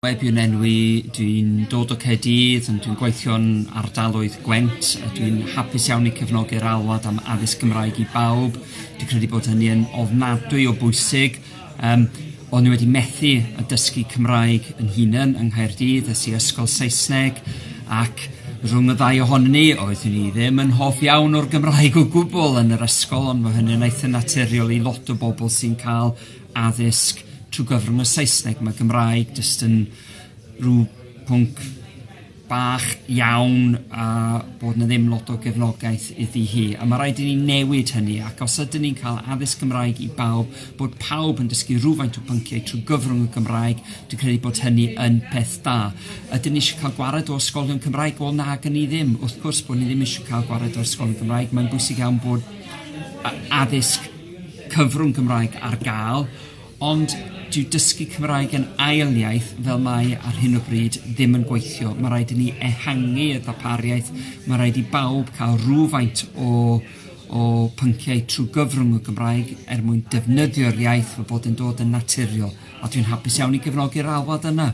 Webiwn enwi, dwi'n dod o Cedydd, dwi'n gweithio'n ardaloedd Gwent, a dwi'n hapus iawn i cefnogi'r alwad am addysg Gymraeg i bawb. Dwi'n credu bod hynny yn ofnadwy o bwysig. Um, o'n i wedi methu y dysgu Cymraeg yn hunain yng Nghaerdydd, ys i ysgol Saesneg, ac rhwng y ddau ohonyn ni, oeddwn ni ddim yn hoff iawn o'r Gymraeg o gwbl yn yr ysgol, ond mae hynny'n eitha naturiol i lot o bobl sy'n cael addysg trwy gyfrwng y Saesneg. Mae Gymraeg jyst yn rhyw pwnc bach iawn a bod na ddim lot o gefnogaeth iddi hi. A mae rhaid i ni newid hynny ac os ydym ni'n cael addysg Gymraeg i bawb, bod pawb yn dysgu rhywfaint o pynciau trwy gyfrwng y Gymraeg, dwi'n credu bod hynny yn peth da. Ydym ni eisiau cael gwared o ysgolion Cymraeg? Wel na, gan ni ddim. Wrth gwrs bod ni ddim eisiau cael gwared o ysgolion Cymraeg. Mae'n bwysig iawn bod addysg cyfrwng Gymraeg ar gael, ond dyw dysgu Cymraeg yn ail iaith fel mae ar hyn o bryd ddim yn gweithio. Mae rhaid i ni ehangu y ddapariaeth, mae rhaid i bawb cael rhywfaint o, o pynciau trwy gyfrwng y Gymraeg er mwyn defnyddio'r iaith fel bod yn dod yn naturiol. A dwi'n hapus iawn i gefnogi'r alwad yna.